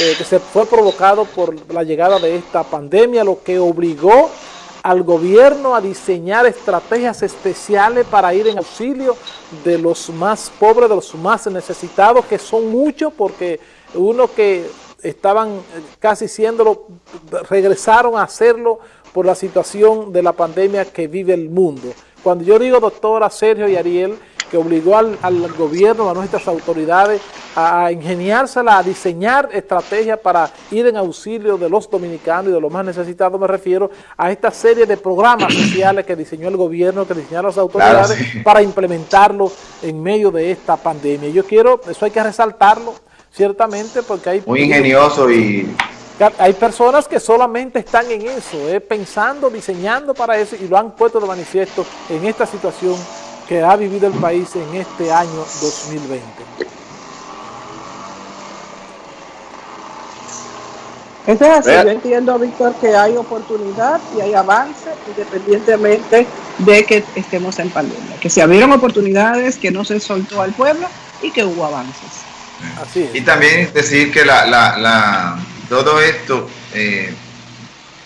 eh, que se fue provocado por la llegada de esta pandemia, lo que obligó al gobierno a diseñar estrategias especiales para ir en auxilio de los más pobres, de los más necesitados, que son muchos porque uno que estaban casi siéndolo, regresaron a hacerlo por la situación de la pandemia que vive el mundo. Cuando yo digo doctora Sergio y Ariel, que obligó al, gobierno, a nuestras autoridades a ingeniársela, a diseñar estrategias para ir en auxilio de los dominicanos y de los más necesitados, me refiero a esta serie de programas sociales que diseñó el gobierno, que diseñaron las autoridades para implementarlo en medio de esta pandemia. Yo quiero, eso hay que resaltarlo, ciertamente, porque hay... Muy ingenioso y... Hay personas que solamente están en eso, eh, pensando, diseñando para eso y lo han puesto de manifiesto en esta situación que ha vivido el país en este año 2020. Eso es así, yo entiendo, Víctor, que hay oportunidad y hay avance independientemente de que estemos en pandemia, que se abrieron oportunidades, que no se soltó al pueblo y que hubo avances. Así Y también decir que la, la, todo esto eh,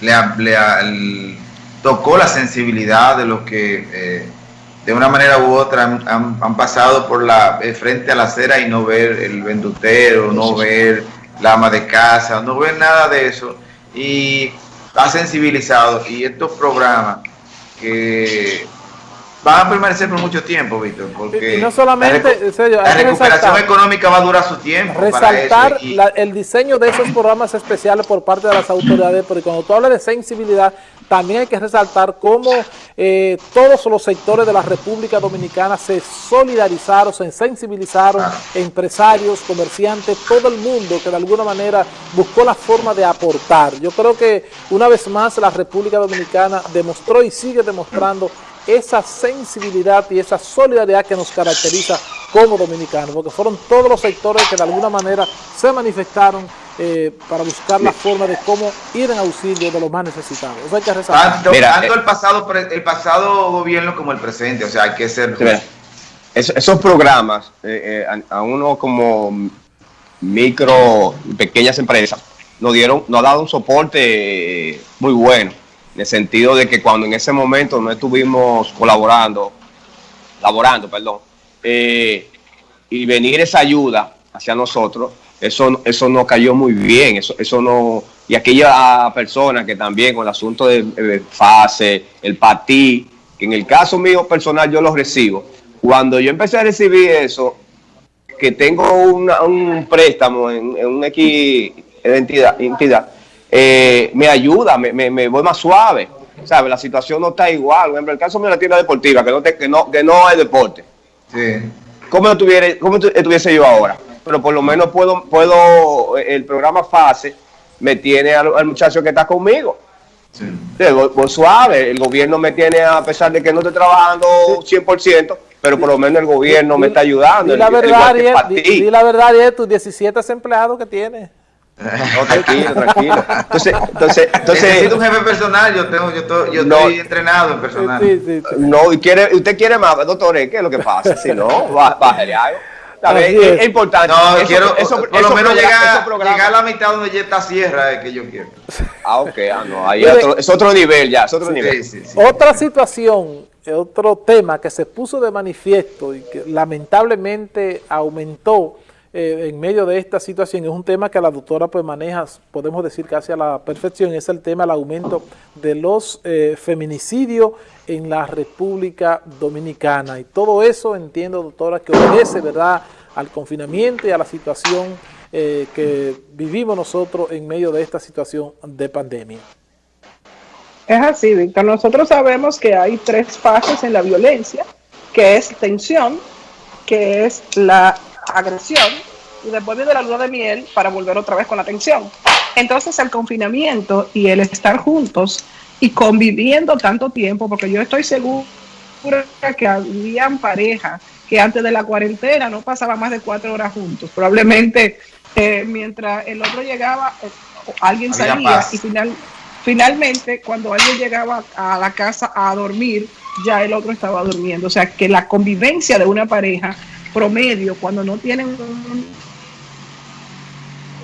le, tocó la sensibilidad de los que eh, de una manera u otra han, pasado por la eh, frente a la acera y no ver el vendutero, no ver la ama de casa, no ver nada de eso. Y ha sensibilizado. Y estos programas que van a permanecer por mucho tiempo, Víctor, porque no solamente, la, recuperación económica va a durar su tiempo. Resaltar el diseño de esos programas especiales por parte de las autoridades, porque cuando tú hablas de sensibilidad, también hay que resaltar cómo eh, todos los sectores de la República Dominicana se solidarizaron, se sensibilizaron, empresarios, comerciantes, todo el mundo que de alguna manera buscó la forma de aportar. Yo creo que una vez más la República Dominicana demostró y sigue demostrando esa sensibilidad y esa solidaridad que nos caracteriza como dominicanos, porque fueron todos los sectores que de alguna manera se manifestaron eh, para buscar la forma de cómo ir en auxilio de los más necesitados. Eso hay que Tanto, eh, el, pasado, el pasado gobierno como el presente, o sea, hay que ser... esos programas, eh, a, uno como micro, pequeñas empresas, nos dieron, nos ha dado un soporte muy bueno, en el sentido de que cuando en ese momento no estuvimos colaborando, laborando, perdón, y venir esa ayuda hacia nosotros, eso, eso no cayó muy bien, eso, eso no, y aquella persona que también con el asunto de, fase, el patí, que en el caso mío personal yo lo recibo, cuando yo empecé a recibir eso, que tengo un préstamo en, en una X entidad eh, me ayuda, me, me, voy más suave, ¿sabes? La situación no está igual, por ejemplo, el caso mío de la tienda deportiva, que no, que no, que no es deporte. Sí. ¿Cómo, estuviera, ¿Cómo estuviese yo ahora? pero por lo menos puedo, puedo el programa FASE me tiene al, muchacho que está conmigo. Sí. suave, el gobierno me tiene, a pesar de que no estoy trabajando 100%, pero por lo menos el gobierno me está ayudando. Y la verdad, y la verdad, es tus 17 empleados que tienes. No, tranquilo, tranquilo. Entonces, entonces, entonces necesito un jefe personal, yo tengo, yo, estoy, yo estoy entrenado en personal. Sí, sí, no, y quiere, usted quiere más, doctor, ¿qué es lo que pasa? Si no, bájale algo. Es, importante. No, quiero, por lo menos llegar, a la mitad donde ya está Sierra, es que yo quiero. Ah, ok, ah, no, ahí es otro nivel ya, es otro nivel. Otra situación, otro tema que se puso de manifiesto y que lamentablemente aumentó eh, en medio de esta situación es un tema que la doctora pues maneja, podemos decir casi a la perfección, es el tema del aumento de los eh, feminicidios en la República Dominicana. Y todo eso entiendo, doctora, que obedece ¿verdad? al confinamiento y a la situación eh, que vivimos nosotros en medio de esta situación de pandemia. Es así, Víctor. Nosotros sabemos que hay tres fases en la violencia, que es tensión, que es la agresión y después viene la luna de miel para volver otra vez con la tensión. Entonces el confinamiento y el estar juntos y conviviendo tanto tiempo, porque yo estoy segura que habían parejas que antes de la cuarentena no pasaban más de cuatro horas juntos. Probablemente eh, mientras el otro llegaba, eh, alguien salía y final, finalmente cuando alguien llegaba a la casa a dormir, ya el otro estaba durmiendo. O sea que la convivencia de una pareja promedio, cuando no tienen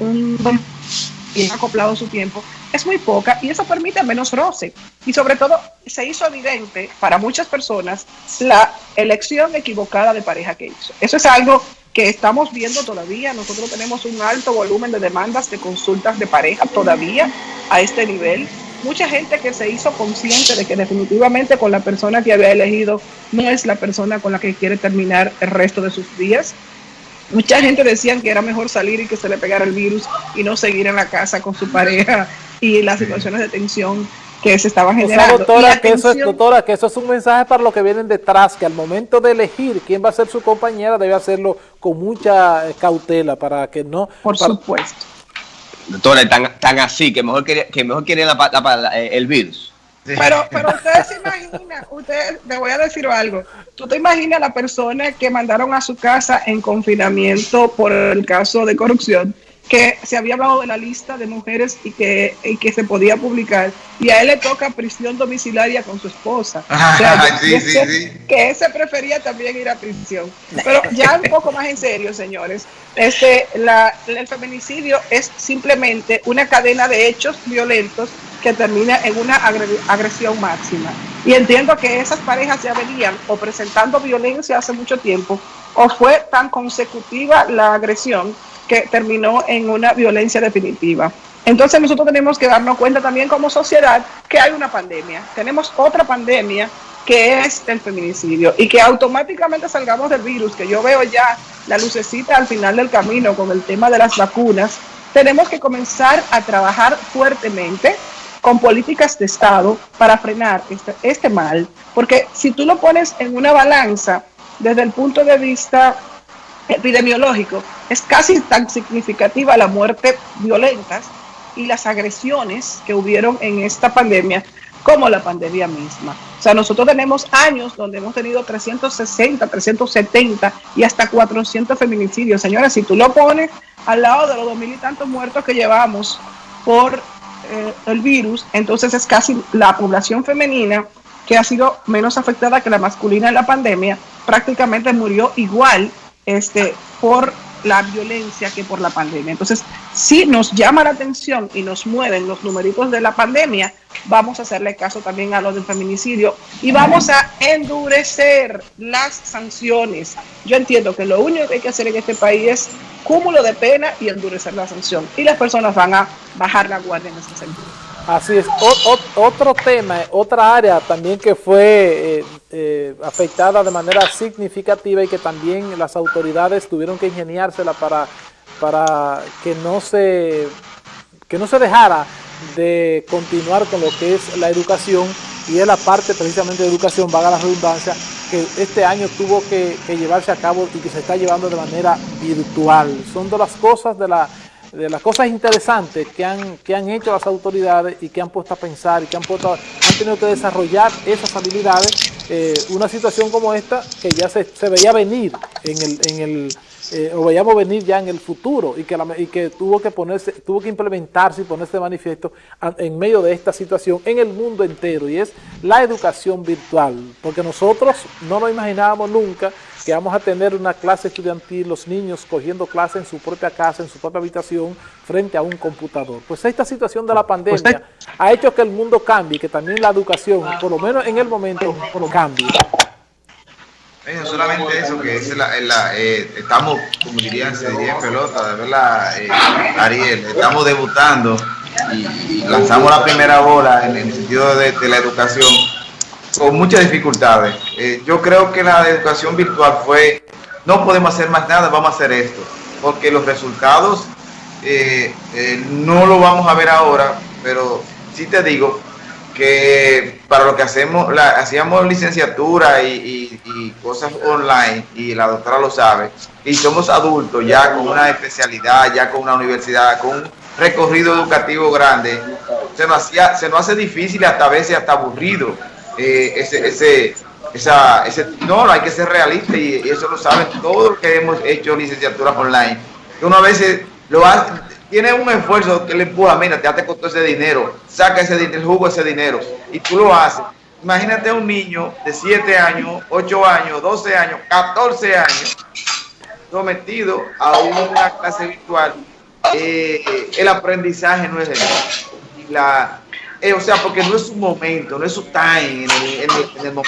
un, acoplado su tiempo, es muy poca y eso permite menos roce. Y sobre todo se hizo evidente para muchas personas la elección equivocada de pareja que hizo. Eso es algo que estamos viendo todavía. Nosotros tenemos un alto volumen de demandas de consultas de pareja todavía a este nivel. Mucha gente que se hizo consciente de que definitivamente con la persona que había elegido no es la persona con la que quiere terminar el resto de sus días. Mucha gente decían que era mejor salir y que se le pegara el virus y no seguir en la casa con su pareja y las situaciones de tensión que se estaban generando. doctora, que eso es, doctora, que eso es un mensaje para los que vienen detrás, que al momento de elegir quién va a ser su compañera debe hacerlo con mucha cautela para que no... Por supuesto. Doctora, tan, tan así, que mejor quiere, que mejor quiere eh, el virus. Pero, pero ustedes se imaginan, ustedes, te voy a decir algo, tú te imaginas a la persona que mandaron a su casa en confinamiento por el caso de corrupción que se había hablado de la lista de mujeres y que, y que se podía publicar, y a él le toca prisión domiciliaria con su esposa. o sea, sí, sí, sí. Que ese prefería también ir a prisión. Pero ya un poco más en serio, señores, este, la, el feminicidio es simplemente una cadena de hechos violentos que termina en una agresión máxima. Y entiendo que esas parejas ya venían o presentando violencia hace mucho tiempo, o fue tan consecutiva la agresión que terminó en una violencia definitiva. Entonces nosotros tenemos que darnos cuenta también como sociedad que hay una pandemia. Tenemos otra pandemia que es el feminicidio y que automáticamente salgamos del virus, que yo veo ya la lucecita al final del camino con el tema de las vacunas, tenemos que comenzar a trabajar fuertemente con políticas de Estado para frenar este, este mal, porque si tú lo pones en una balanza desde el punto de vista epidemiológico, es casi tan significativa la muerte violentas y las agresiones que hubieron en esta pandemia como la pandemia misma. O sea, nosotros tenemos años donde hemos tenido 360, 370 y hasta 400 feminicidios. Señores, si tú lo pones al lado de los dos mil y tantos muertos que llevamos por eh, el virus, entonces es casi la población femenina que ha sido menos afectada que la masculina en la pandemia, prácticamente murió igual este, por la violencia que por la pandemia. Entonces, si nos llama la atención y nos mueven los numeritos de la pandemia, vamos a hacerle caso también a los del feminicidio y vamos a endurecer las sanciones. Yo entiendo que lo único que hay que hacer en este país es cúmulo de pena y endurecer la sanción. Y las personas van a bajar la guardia en ese sentido. Así es. otro tema, otra área también que fue eh, eh, afectada de manera significativa y que también las autoridades tuvieron que ingeniársela para, para que, no se, que no se dejara de continuar con lo que es la educación y es la parte precisamente de educación, vaga la redundancia, que este año tuvo que, que llevarse a cabo y que se está llevando de manera virtual. Son de las cosas de la de las cosas interesantes que han, que han hecho las autoridades y que han puesto a pensar y que han, puesto, han tenido que desarrollar esas habilidades, eh, una situación como esta que ya se, se veía venir en el, en el eh, o veíamos venir ya en el futuro y que, y que tuvo que ponerse, tuvo que implementarse y ponerse de manifiesto en medio de esta situación en el mundo entero y es la educación virtual, porque nosotros no nos imaginábamos nunca que vamos a tener una clase estudiantil, los niños cogiendo clase en su propia casa, en su propia habitación, frente a un computador. Pues esta situación de la pandemia ha hecho que el mundo cambie, que también la educación, por lo menos en el momento, cambie. No solamente eso, que es la, eh, estamos, como dirían, se diría en pelota, de verdad, eh, Ariel, estamos debutando y, lanzamos la primera bola en, el sentido de la educación con muchas dificultades. Eh, yo creo que la educación virtual fue, no podemos hacer más nada, vamos a hacer esto, porque los resultados no lo vamos a ver ahora, pero sí te digo que para lo que hacemos, la, hacíamos licenciatura y, y, cosas online, y la doctora lo sabe, y somos adultos ya con una especialidad, ya con una universidad, con un recorrido educativo grande, se nos, hacía, se nos hace difícil hasta a veces hasta aburrido eh, ese, ese, esa, ese, no, hay que ser realista y, eso lo saben todos los que hemos hecho licenciaturas online. Uno a veces lo hace, tiene un esfuerzo que le empuja, mira, te hace costó ese dinero, saca ese dinero, el jugo ese dinero y tú lo haces. Imagínate un niño de 7 años, 8 años, 12 años, 14 años, sometido a una clase virtual. Eh, el aprendizaje no es de la, eh, o sea, porque no es su momento, no es su time el, en el, en el momento